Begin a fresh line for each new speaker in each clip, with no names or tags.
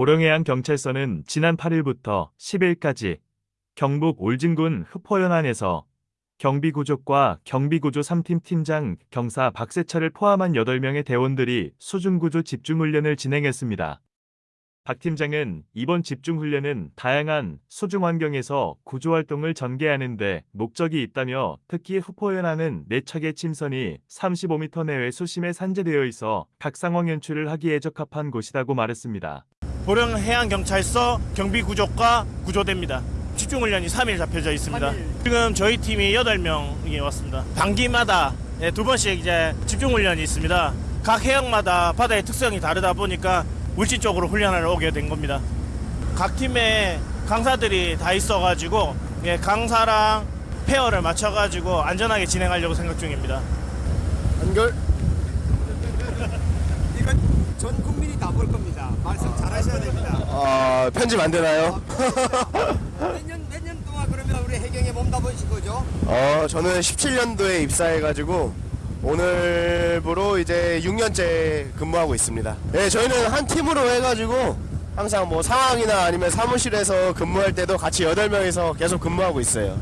보령해양경찰서는 지난 8일부터 10일까지 경북 올진군 흡포연안에서 경비구조과 경비구조 3팀 팀장 경사 박세철을 포함한 8명의 대원들이 수중구조 집중훈련을 진행했습니다. 박 팀장은 이번 집중훈련은 다양한 수중 환경에서 구조활동을 전개하는 데 목적이 있다며 특히 흡포연안은 4척의 침선이 35m 내외 수심에 산재되어 있어 각 상황 연출을 하기에 적합한 곳이라고 말했습니다.
보령 해양경찰서 경비구조과 구조대입니다. 집중훈련이 3일 잡혀져 있습니다. 지금 저희 팀이 8명이 왔습니다. 반기마다 예, 두 번씩 이제 집중훈련이 있습니다. 각 해역마다 바다의 특성이 다르다 보니까 물질 쪽으로 훈련을 오게 된 겁니다. 각 팀에 강사들이 다 있어가지고 예, 강사랑 페어를 맞춰가지고 안전하게 진행하려고 생각 중입니다.
연결
전 국민이 다 볼 겁니다. 말씀 잘하셔야 됩니다.
아 편집 안 되나요?
몇년 몇 년 동안 그러면 우리 해경에 몸담으신 거죠?
어 저는 17년도에 입사해가지고 오늘부로 이제 6년째 근무하고 있습니다. 네 저희는 한 팀으로 해가지고 항상 뭐 상황이나 아니면 사무실에서 근무할 때도 같이 8명이서 계속 근무하고 있어요.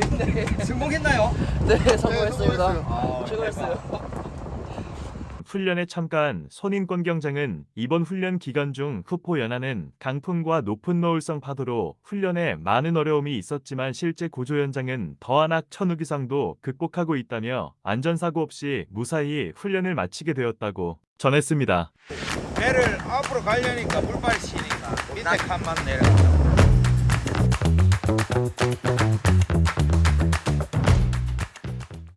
재밌네.
성공했나요?
네 성공했습니다. 최고였어요.
훈련에 참가한 손인권 경장은 이번 훈련 기간 중 후포 연안은 강풍과 높은 노을성 파도로 훈련에 많은 어려움이 있었지만 실제 구조 현장은 더한악 천우 기상도 극복하고 있다며 안전사고 없이 무사히 훈련을 마치게 되었다고 전했습니다.
배를 앞으로 가려니까 물빨 치니까 밑에 칸만 내려.